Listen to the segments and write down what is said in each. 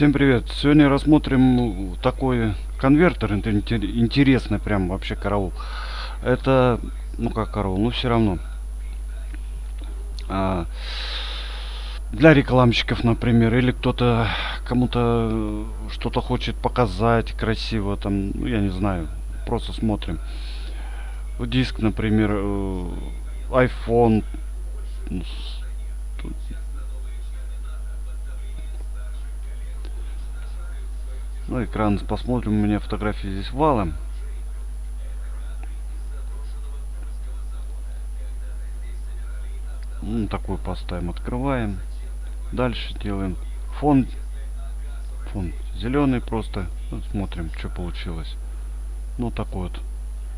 Всем привет! Сегодня рассмотрим такой конвертер, интересный прям вообще караул. Это, ну как караул, ну все равно. А, для рекламщиков, например, или кто-то кому-то что-то хочет показать красиво, там, ну я не знаю, просто смотрим. Диск, например, э, iPhone, Ну, экран посмотрим. У меня фотографии здесь валом. Ну, такой поставим, открываем. Дальше делаем фон. Фон зеленый просто. Вот смотрим, что получилось. Ну, такой вот.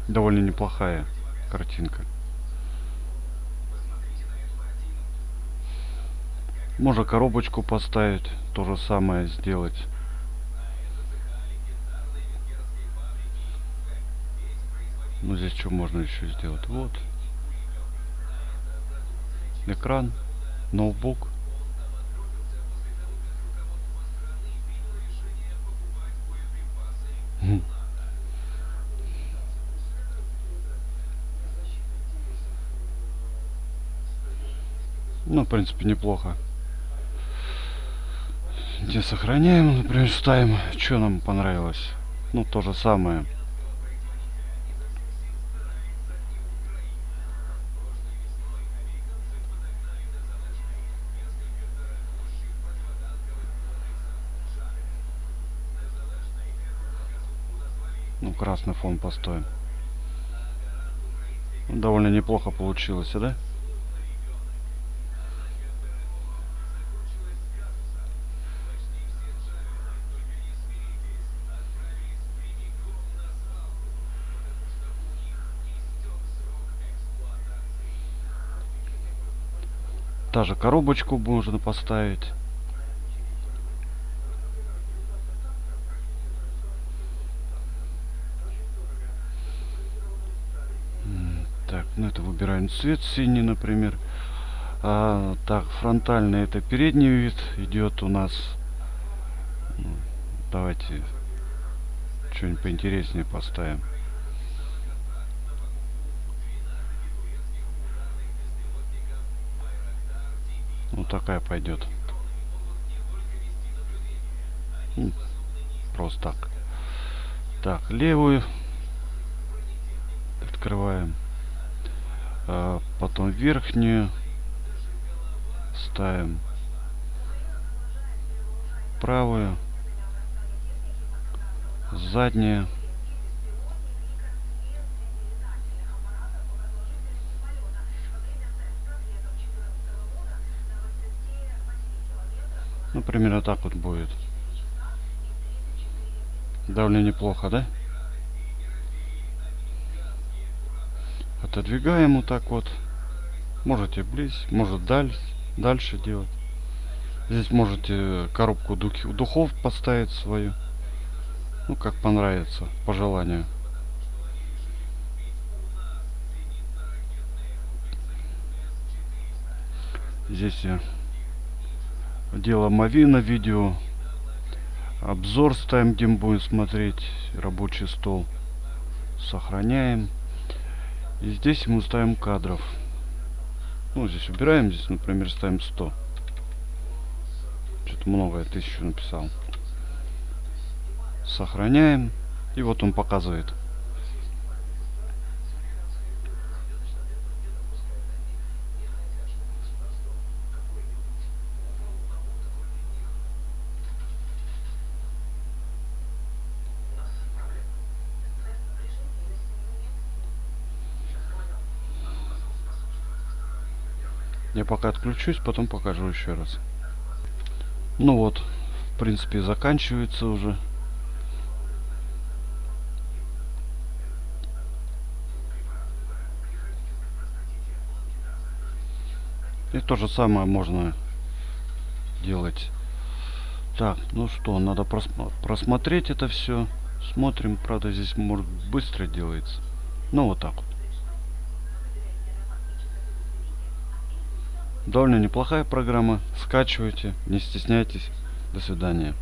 Довольно неплохая картинка. Можно коробочку поставить, то же самое сделать. Ну здесь что можно еще сделать? Вот. Экран, ноутбук. Ну, в принципе, неплохо. Где сохраняем, например, ставим, что нам понравилось. Ну, то же самое. Ну, красный фон постоим. Довольно неплохо получилось, да? Та же коробочку можно поставить. Так, ну это выбираем цвет синий, например. А, так, фронтальный это передний вид идет у нас. Ну, давайте что-нибудь поинтереснее поставим. Вот такая пойдет. Ну, просто так. Так, левую открываем. А, потом верхнюю ставим. Правую. Заднюю. Ну примерно так вот будет. Довольно неплохо да отодвигаем вот так вот. Можете близ может дальше дальше делать. Здесь можете коробку духов поставить свою. Ну как понравится по желанию. Здесь я дело Мавина видео. Обзор ставим где мы будем смотреть рабочий стол. Сохраняем и здесь мы ставим кадров. Ну, здесь убираем, здесь, например, ставим 100. Что-то много, я тысячу написал. Сохраняем. И вот он показывает. Я пока отключусь, потом покажу еще раз. Ну вот, в принципе, заканчивается уже. И то же самое можно делать. Так, ну что, надо просмотреть это все. Смотрим, правда, здесь может быстро делается. Ну вот так вот. Довольно неплохая программа. Скачивайте, не стесняйтесь. До свидания.